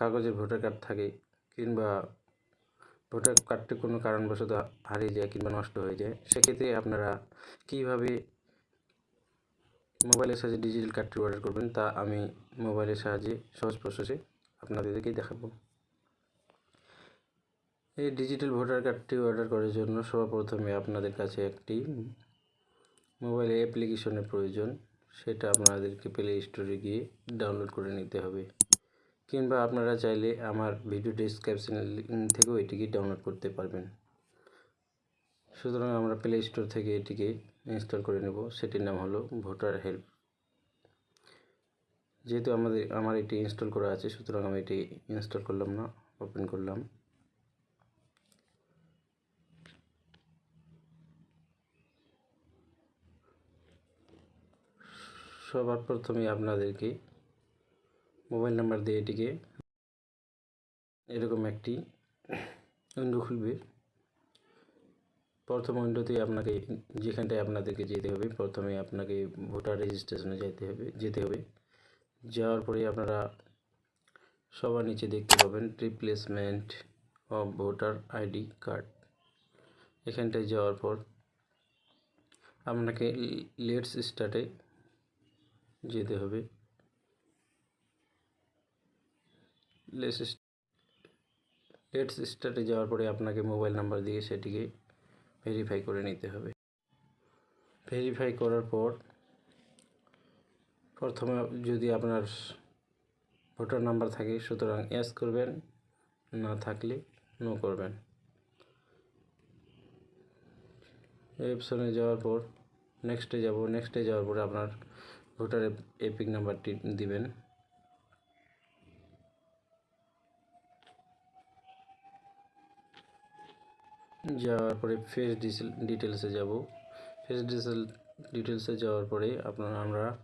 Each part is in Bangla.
কাগজের ভোটার কার্ড থাকে কিংবা ভোটার কার্ডটি কোনো কারণবশত হারিয়ে যায় কিংবা নষ্ট হয়ে যায়, সেক্ষেত্রে আপনারা কীভাবে মোবাইলের সাহায্যে ডিজিটাল কার্ডটি অর্ডার করবেন তা আমি মোবাইলের সাহায্যে সহজ প্রসেসে আপনাদেরকেই দেখাবো। এই ডিজিটাল ভোটার কার্ডটি অর্ডার করার জন্য সর্বপ্রথমে আপনাদের কাছে একটি মোবাইলে অ্যাপ্লিকেশনের প্রয়োজন, সেটা আপনাদেরকে প্লে স্টোরে গিয়ে ডাউনলোড করে নিতে হবে। কিংবা আপনারা চাইলে আমার ভিডিও ডিসক্রিপশন থেকেও এটিকে ডাউনলোড করতে পারবেন। সুতরাং আমরা প্লে স্টোর থেকে এটিকে ইনস্টল করে নেব। সেটির নাম হলো ভোটার হেল্প যেহেতু আমাদের, আমার এটি ইনস্টল করা আছে, সুতরাং আমি এটি ইনস্টল করলাম না ওপেন করলাম। সবার প্রথমে আপনাদেরকে মোবাইল নাম্বার দিয়ে এটিকে এরকম একটি উইন্ডো খুলবে। প্রথম উইন্ডোতে আপনাকে যেখানটায় আপনাদেরকে যেতে হবে, প্রথমে আপনাকে ভোটার রেজিস্ট্রেশনে যেতে হবে যেতে হবে। যাওয়ার পরে আপনারা সবার নিচে দেখতে পাবেন replacement of voter ID card এখানটায় যাওয়ার পর আপনাকে লেটস স্টার্টে যেতে হবে। লেটস লেটস স্টার্টে যাওয়ার পরে আপনাকে মোবাইল নাম্বার দিয়ে সেটিকে ভেরিফাই করে নিতে হবে। ভেরিফাই করার পর প্রথমে যদি আপনার ভোটার নাম্বার থাকে, সুতরাং এস করবেন, না থাকলে নো করবেন। অপশনে যাওয়ার পর নেক্সটে যাব। নেক্সটে যাওয়ার পরে আপনার ভোটার এপিক নাম্বারটি দিবেন। যাওয়ার পরে ফেস ডিসেল ডিটেলসে যাব। ফেস ডিসেল ডিটেলসে যাওয়ার পরে আপনার আমরা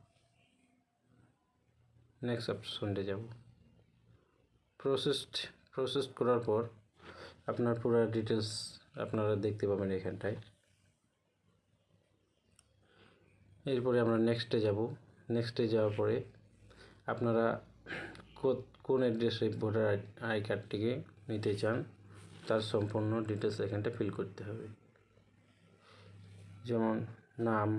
নেক্সট অপশনটে যাব। প্রসেসড প্রসেস করার পর আপনার পুরো ডিটেলস আপনারা দেখতে পাবেন এখানটায়। এরপরে আমরা নেক্সটে যাব। নেক্সটে যাওয়ার পরে আপনারা কোন অ্যাড্রেসে ভোটার আই কার্ডটিকে নিতে চান তার সম্পূর্ণ ডিটেলস এখানটা ফিল করতে হবে। যেমন নাম,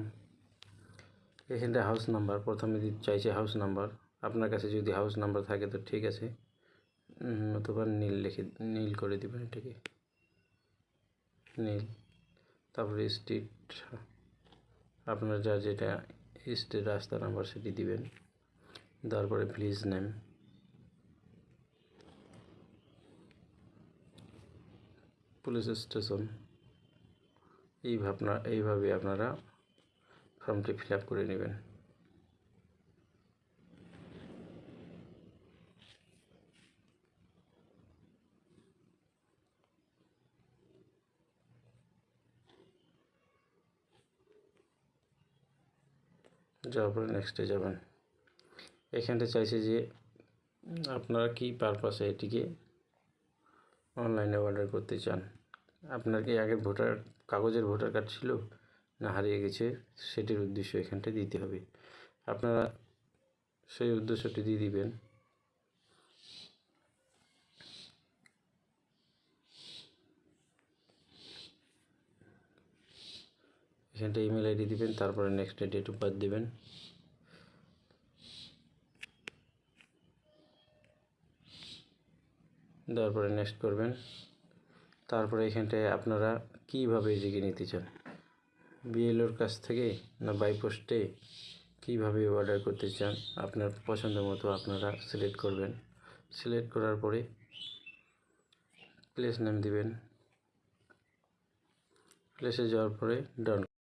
এখানটা হাউস নাম্বার প্রথমে চাইছে হাউস নাম্বার আপনার কাছে যদি হাউস নাম্বার থাকে তো ঠিক আছে। নতুবা নীল লিখে, নীল করে দেবেন এটাকে। নীল, তারপরে স্ট্রিট আপনার যার যেটা স্ট্রিট রাস্তা নাম্বার সেটি দিবেন। তারপরে প্লিজ নেম পুলিশ স্টেশন। এই ভাবনা, এইভাবে আপনারা ফর্মটি ফিল আপ করে নেবেন। যাওয়ার পরে নেক্সটে যাবেন। এখানটা চাইছে যে আপনারা কি পারপাসে এটিকে অনলাইনে অর্ডার করতে চান। আপনার কি আগের ভোটার কাগজের ভোটার কার্ড ছিল? না, হারিয়ে গেছে। সেটির উদ্দেশ্য এখানটায় দিতে হবে। আপনারা সেই উদ্দেশ্যটি দিয়ে দিবেন। এখানটা ইমেল আইডি দিবেন, তারপরে নেক্সট ডেট অফ বার্থ দিবেন। দেওয়ার পরে নেক্সট করবেন। তারপরে এখানটায় আপনারা কীভাবে এটিকে নিতে চান? বিএলওর কাছ থেকে না বাই পোস্টে কীভাবে অর্ডার করতে চান? আপনার পছন্দ মতো আপনারা সিলেক্ট করবেন। সিলেক্ট করার পরে প্লেস নেম দিবেন। প্লেসে যাওয়ার পরে ডান